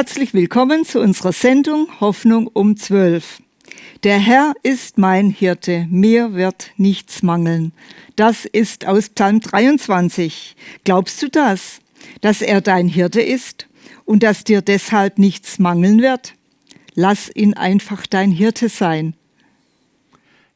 Herzlich willkommen zu unserer Sendung Hoffnung um 12. Der Herr ist mein Hirte, mir wird nichts mangeln. Das ist aus Psalm 23. Glaubst du das, dass er dein Hirte ist und dass dir deshalb nichts mangeln wird? Lass ihn einfach dein Hirte sein.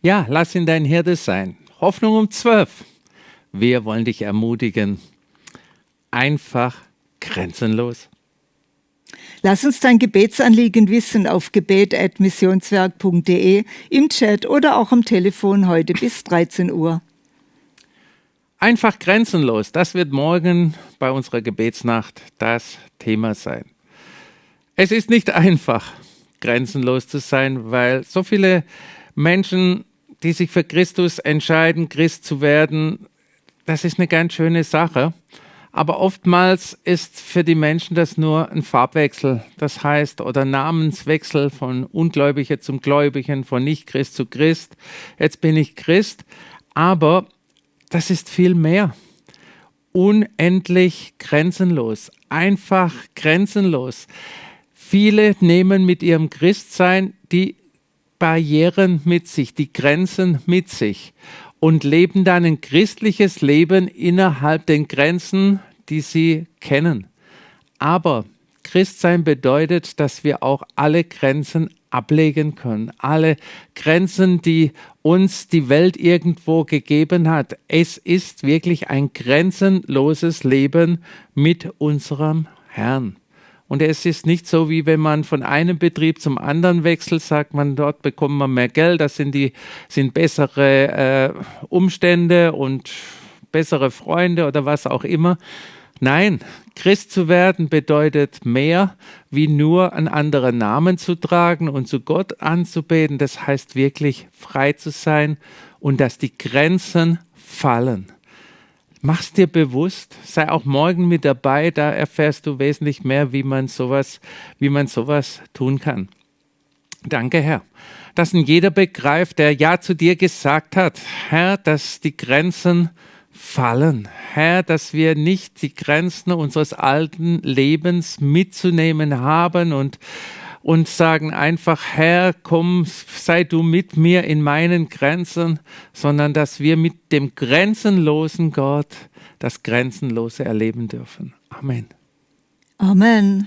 Ja, lass ihn dein Hirte sein. Hoffnung um 12. Wir wollen dich ermutigen. Einfach grenzenlos. Lass uns dein Gebetsanliegen wissen auf gebet.missionswerk.de, im Chat oder auch am Telefon heute bis 13 Uhr. Einfach grenzenlos, das wird morgen bei unserer Gebetsnacht das Thema sein. Es ist nicht einfach, grenzenlos zu sein, weil so viele Menschen, die sich für Christus entscheiden, Christ zu werden, das ist eine ganz schöne Sache. Aber oftmals ist für die Menschen das nur ein Farbwechsel, das heißt, oder Namenswechsel von Ungläubiger zum Gläubigen, von Nicht-Christ zu Christ. Jetzt bin ich Christ, aber das ist viel mehr. Unendlich grenzenlos, einfach grenzenlos. Viele nehmen mit ihrem Christsein die Barrieren mit sich, die Grenzen mit sich und leben dann ein christliches Leben innerhalb den Grenzen, die sie kennen. Aber Christsein bedeutet, dass wir auch alle Grenzen ablegen können. Alle Grenzen, die uns die Welt irgendwo gegeben hat. Es ist wirklich ein grenzenloses Leben mit unserem Herrn. Und es ist nicht so, wie wenn man von einem Betrieb zum anderen wechselt, sagt man, dort bekommt man mehr Geld, das sind, die, sind bessere äh, Umstände und bessere Freunde oder was auch immer. Nein, Christ zu werden bedeutet mehr, wie nur einen anderen Namen zu tragen und zu Gott anzubeten. Das heißt wirklich frei zu sein und dass die Grenzen fallen. Mach's dir bewusst, sei auch morgen mit dabei, da erfährst du wesentlich mehr, wie man sowas, wie man sowas tun kann. Danke, Herr. Dass ein jeder begreift, der Ja zu dir gesagt hat, Herr, dass die Grenzen fallen. Herr, dass wir nicht die Grenzen unseres alten Lebens mitzunehmen haben und und sagen einfach, Herr, komm, sei du mit mir in meinen Grenzen, sondern dass wir mit dem grenzenlosen Gott das Grenzenlose erleben dürfen. Amen. Amen.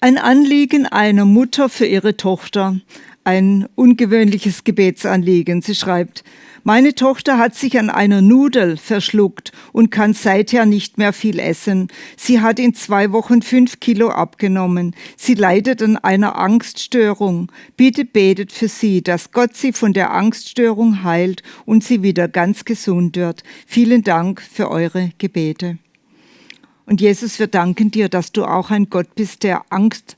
Ein Anliegen einer Mutter für ihre Tochter, ein ungewöhnliches Gebetsanliegen. Sie schreibt, meine Tochter hat sich an einer Nudel verschluckt und kann seither nicht mehr viel essen. Sie hat in zwei Wochen fünf Kilo abgenommen. Sie leidet an einer Angststörung. Bitte betet für sie, dass Gott sie von der Angststörung heilt und sie wieder ganz gesund wird. Vielen Dank für eure Gebete. Und Jesus, wir danken dir, dass du auch ein Gott bist, der Angst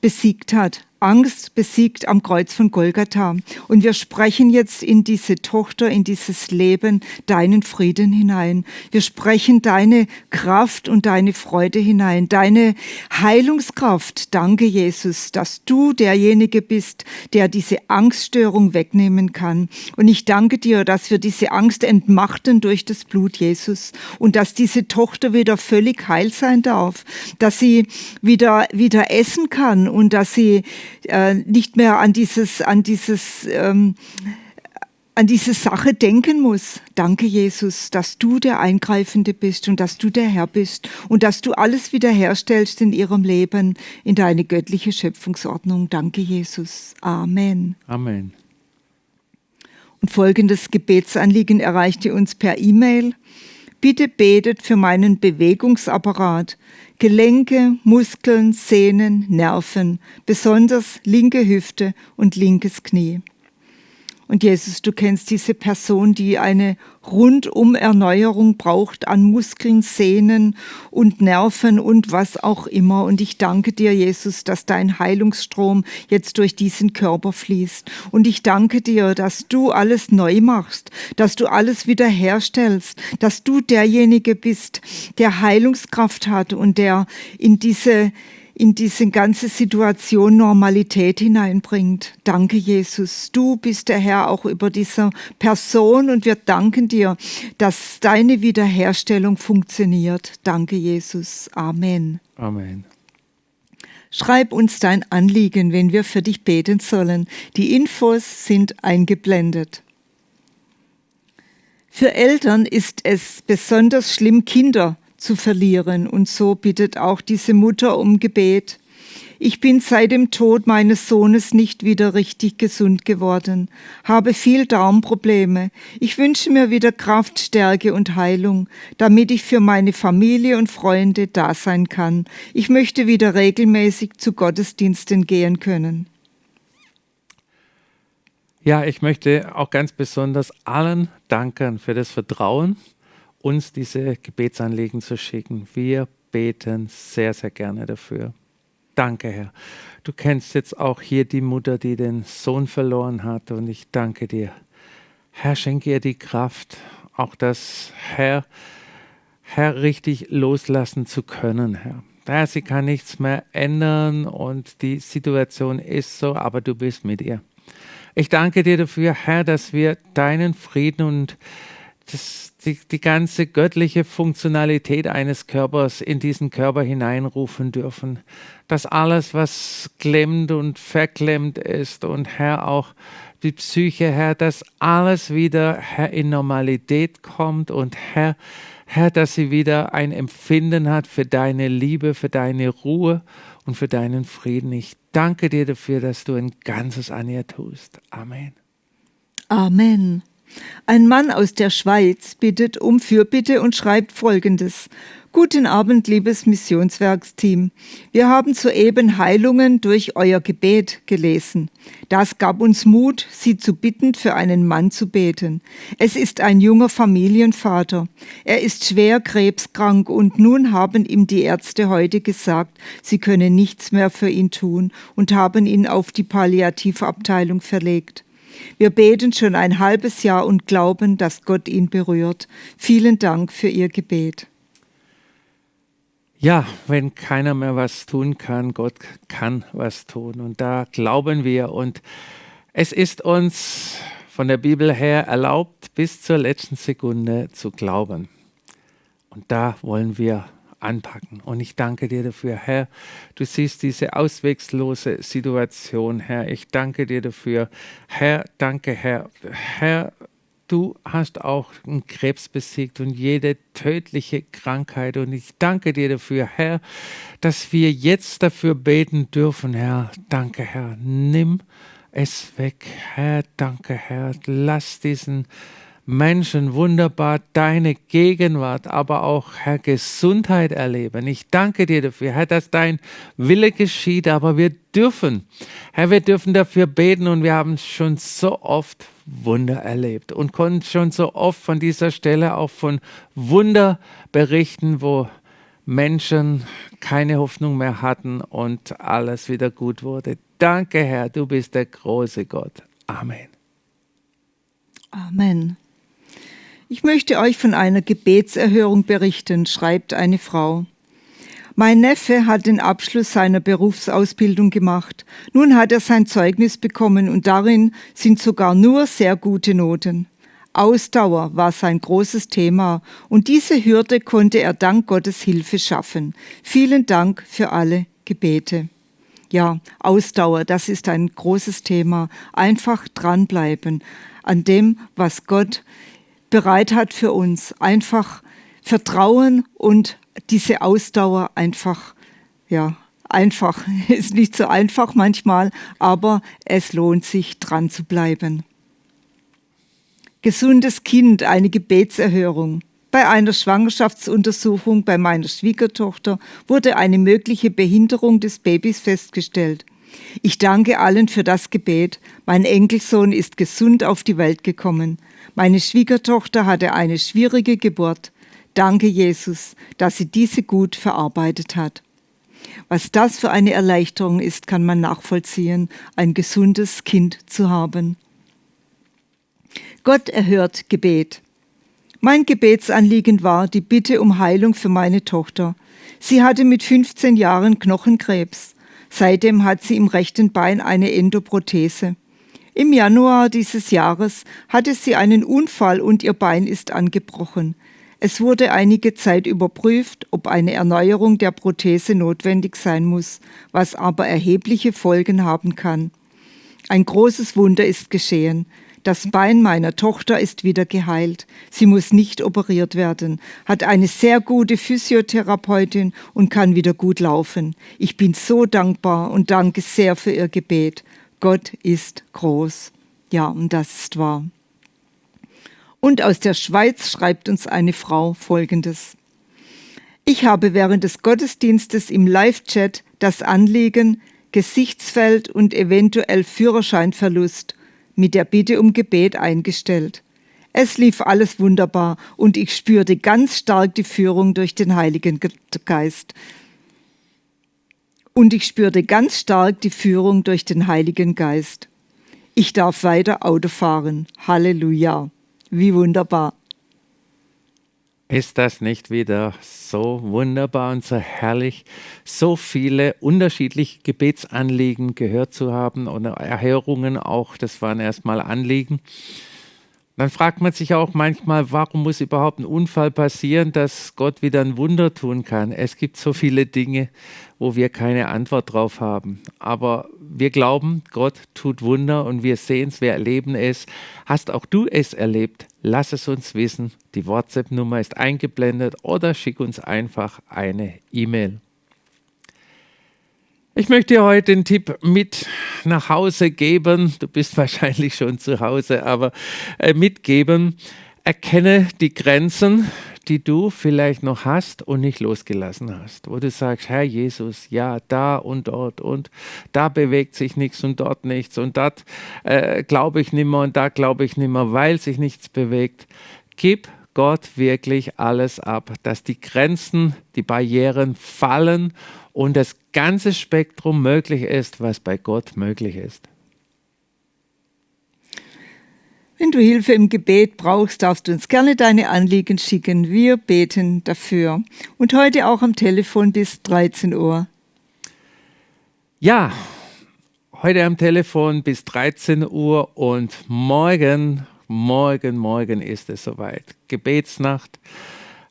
besiegt hat. Angst besiegt am Kreuz von Golgatha. Und wir sprechen jetzt in diese Tochter, in dieses Leben deinen Frieden hinein. Wir sprechen deine Kraft und deine Freude hinein, deine Heilungskraft. Danke, Jesus, dass du derjenige bist, der diese Angststörung wegnehmen kann. Und ich danke dir, dass wir diese Angst entmachten durch das Blut Jesus und dass diese Tochter wieder völlig heil sein darf, dass sie wieder, wieder essen kann und dass sie äh, nicht mehr an dieses, an dieses, ähm, an diese Sache denken muss. Danke, Jesus, dass du der Eingreifende bist und dass du der Herr bist und dass du alles wiederherstellst in ihrem Leben, in deine göttliche Schöpfungsordnung. Danke, Jesus. Amen. Amen. Und folgendes Gebetsanliegen erreichte uns per E-Mail. Bitte betet für meinen Bewegungsapparat, Gelenke, Muskeln, Sehnen, Nerven, besonders linke Hüfte und linkes Knie. Und Jesus, du kennst diese Person, die eine rundum Erneuerung braucht an Muskeln, Sehnen und Nerven und was auch immer. Und ich danke dir, Jesus, dass dein Heilungsstrom jetzt durch diesen Körper fließt. Und ich danke dir, dass du alles neu machst, dass du alles wiederherstellst, dass du derjenige bist, der Heilungskraft hat und der in diese in diese ganze Situation Normalität hineinbringt. Danke, Jesus. Du bist der Herr auch über dieser Person und wir danken dir, dass deine Wiederherstellung funktioniert. Danke, Jesus. Amen. Amen. Schreib uns dein Anliegen, wenn wir für dich beten sollen. Die Infos sind eingeblendet. Für Eltern ist es besonders schlimm, Kinder zu verlieren. Und so bittet auch diese Mutter um Gebet. Ich bin seit dem Tod meines Sohnes nicht wieder richtig gesund geworden, habe viel Darmprobleme. Ich wünsche mir wieder Kraft, Stärke und Heilung, damit ich für meine Familie und Freunde da sein kann. Ich möchte wieder regelmäßig zu Gottesdiensten gehen können. Ja, ich möchte auch ganz besonders allen danken für das Vertrauen, uns diese Gebetsanliegen zu schicken. Wir beten sehr, sehr gerne dafür. Danke, Herr. Du kennst jetzt auch hier die Mutter, die den Sohn verloren hat und ich danke dir. Herr, schenke ihr die Kraft, auch das, Herr, Herr, richtig loslassen zu können, Herr. Herr, sie kann nichts mehr ändern und die Situation ist so, aber du bist mit ihr. Ich danke dir dafür, Herr, dass wir deinen Frieden und das, die, die ganze göttliche Funktionalität eines Körpers in diesen Körper hineinrufen dürfen. Dass alles, was klemmt und verklemmt ist und Herr auch die Psyche, Herr, dass alles wieder, Herr, in Normalität kommt und Herr, Herr, dass sie wieder ein Empfinden hat für deine Liebe, für deine Ruhe und für deinen Frieden. Ich danke dir dafür, dass du ein Ganzes an ihr tust. Amen. Amen. Ein Mann aus der Schweiz bittet um Fürbitte und schreibt Folgendes. Guten Abend, liebes Missionswerksteam. Wir haben soeben Heilungen durch euer Gebet gelesen. Das gab uns Mut, Sie zu bitten, für einen Mann zu beten. Es ist ein junger Familienvater. Er ist schwer krebskrank und nun haben ihm die Ärzte heute gesagt, sie können nichts mehr für ihn tun und haben ihn auf die Palliativabteilung verlegt. Wir beten schon ein halbes Jahr und glauben, dass Gott ihn berührt. Vielen Dank für Ihr Gebet. Ja, wenn keiner mehr was tun kann, Gott kann was tun. Und da glauben wir. Und es ist uns von der Bibel her erlaubt, bis zur letzten Sekunde zu glauben. Und da wollen wir anpacken. Und ich danke dir dafür, Herr. Du siehst diese auswegslose Situation, Herr. Ich danke dir dafür. Herr, danke, Herr. Herr, du hast auch Krebs besiegt und jede tödliche Krankheit. Und ich danke dir dafür, Herr, dass wir jetzt dafür beten dürfen, Herr. Danke, Herr. Nimm es weg, Herr. Danke, Herr. Lass diesen Menschen wunderbar deine Gegenwart, aber auch, Herr, Gesundheit erleben. Ich danke dir dafür, Herr, dass dein Wille geschieht, aber wir dürfen, Herr, wir dürfen dafür beten und wir haben schon so oft Wunder erlebt und konnten schon so oft von dieser Stelle auch von Wunder berichten, wo Menschen keine Hoffnung mehr hatten und alles wieder gut wurde. Danke, Herr, du bist der große Gott. Amen. Amen. Ich möchte euch von einer Gebetserhörung berichten, schreibt eine Frau. Mein Neffe hat den Abschluss seiner Berufsausbildung gemacht. Nun hat er sein Zeugnis bekommen und darin sind sogar nur sehr gute Noten. Ausdauer war sein großes Thema und diese Hürde konnte er dank Gottes Hilfe schaffen. Vielen Dank für alle Gebete. Ja, Ausdauer, das ist ein großes Thema. Einfach dranbleiben an dem, was Gott bereit hat für uns. Einfach Vertrauen und diese Ausdauer einfach, ja, einfach. Ist nicht so einfach manchmal, aber es lohnt sich, dran zu bleiben. Gesundes Kind, eine Gebetserhörung. Bei einer Schwangerschaftsuntersuchung bei meiner Schwiegertochter wurde eine mögliche Behinderung des Babys festgestellt. Ich danke allen für das Gebet. Mein Enkelsohn ist gesund auf die Welt gekommen. Meine Schwiegertochter hatte eine schwierige Geburt. Danke, Jesus, dass sie diese gut verarbeitet hat. Was das für eine Erleichterung ist, kann man nachvollziehen, ein gesundes Kind zu haben. Gott erhört Gebet. Mein Gebetsanliegen war die Bitte um Heilung für meine Tochter. Sie hatte mit 15 Jahren Knochenkrebs. Seitdem hat sie im rechten Bein eine Endoprothese. Im Januar dieses Jahres hatte sie einen Unfall und ihr Bein ist angebrochen. Es wurde einige Zeit überprüft, ob eine Erneuerung der Prothese notwendig sein muss, was aber erhebliche Folgen haben kann. Ein großes Wunder ist geschehen. Das Bein meiner Tochter ist wieder geheilt. Sie muss nicht operiert werden, hat eine sehr gute Physiotherapeutin und kann wieder gut laufen. Ich bin so dankbar und danke sehr für ihr Gebet. Gott ist groß. Ja, und das ist wahr. Und aus der Schweiz schreibt uns eine Frau Folgendes. Ich habe während des Gottesdienstes im Live-Chat das Anliegen, Gesichtsfeld und eventuell Führerscheinverlust mit der Bitte um Gebet eingestellt. Es lief alles wunderbar und ich spürte ganz stark die Führung durch den Heiligen Geist. Und ich spürte ganz stark die Führung durch den Heiligen Geist. Ich darf weiter Auto fahren. Halleluja. Wie wunderbar. Ist das nicht wieder so wunderbar und so herrlich, so viele unterschiedliche Gebetsanliegen gehört zu haben oder Erhörungen auch, das waren erstmal Anliegen. Dann fragt man sich auch manchmal, warum muss überhaupt ein Unfall passieren, dass Gott wieder ein Wunder tun kann. Es gibt so viele Dinge, wo wir keine Antwort drauf haben. Aber wir glauben, Gott tut Wunder und wir sehen es, wir erleben es. Hast auch du es erlebt? Lass es uns wissen. Die WhatsApp-Nummer ist eingeblendet oder schick uns einfach eine E-Mail. Ich möchte dir heute den Tipp mit nach Hause geben. Du bist wahrscheinlich schon zu Hause, aber äh, mitgeben. Erkenne die Grenzen die du vielleicht noch hast und nicht losgelassen hast, wo du sagst, Herr Jesus, ja, da und dort und da bewegt sich nichts und dort nichts und dort äh, glaube ich nimmer und da glaube ich nimmer, weil sich nichts bewegt. Gib Gott wirklich alles ab, dass die Grenzen, die Barrieren fallen und das ganze Spektrum möglich ist, was bei Gott möglich ist. Wenn du Hilfe im Gebet brauchst, darfst du uns gerne deine Anliegen schicken. Wir beten dafür. Und heute auch am Telefon bis 13 Uhr. Ja, heute am Telefon bis 13 Uhr und morgen, morgen, morgen ist es soweit. Gebetsnacht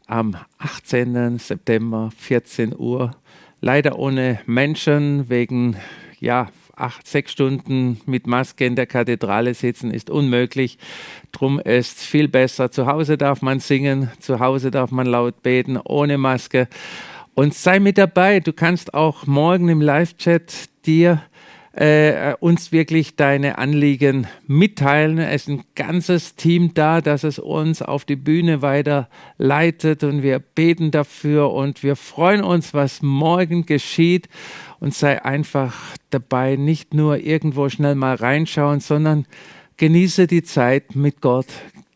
am 18. September, 14 Uhr. Leider ohne Menschen wegen ja, acht, sechs Stunden mit Maske in der Kathedrale sitzen ist unmöglich. Drum ist viel besser. Zu Hause darf man singen, zu Hause darf man laut beten, ohne Maske. Und sei mit dabei. Du kannst auch morgen im Live-Chat dir äh, uns wirklich deine Anliegen mitteilen. Es ist ein ganzes Team da, das es uns auf die Bühne weiter leitet und wir beten dafür und wir freuen uns, was morgen geschieht und sei einfach dabei, nicht nur irgendwo schnell mal reinschauen, sondern genieße die Zeit mit Gott.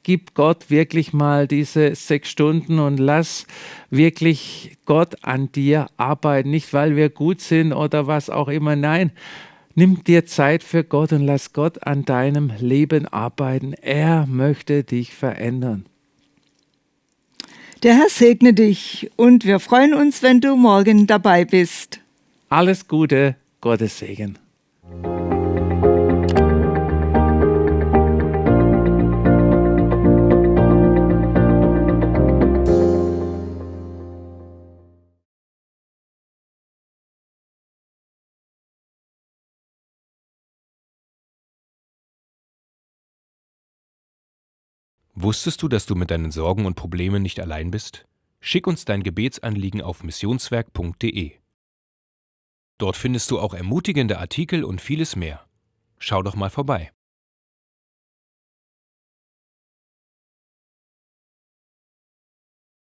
Gib Gott wirklich mal diese sechs Stunden und lass wirklich Gott an dir arbeiten. Nicht, weil wir gut sind oder was auch immer. Nein, nimm dir Zeit für Gott und lass Gott an deinem Leben arbeiten. Er möchte dich verändern. Der Herr segne dich und wir freuen uns, wenn du morgen dabei bist. Alles Gute, Gottes Segen. Wusstest du, dass du mit deinen Sorgen und Problemen nicht allein bist? Schick uns dein Gebetsanliegen auf missionswerk.de. Dort findest du auch ermutigende Artikel und vieles mehr. Schau doch mal vorbei.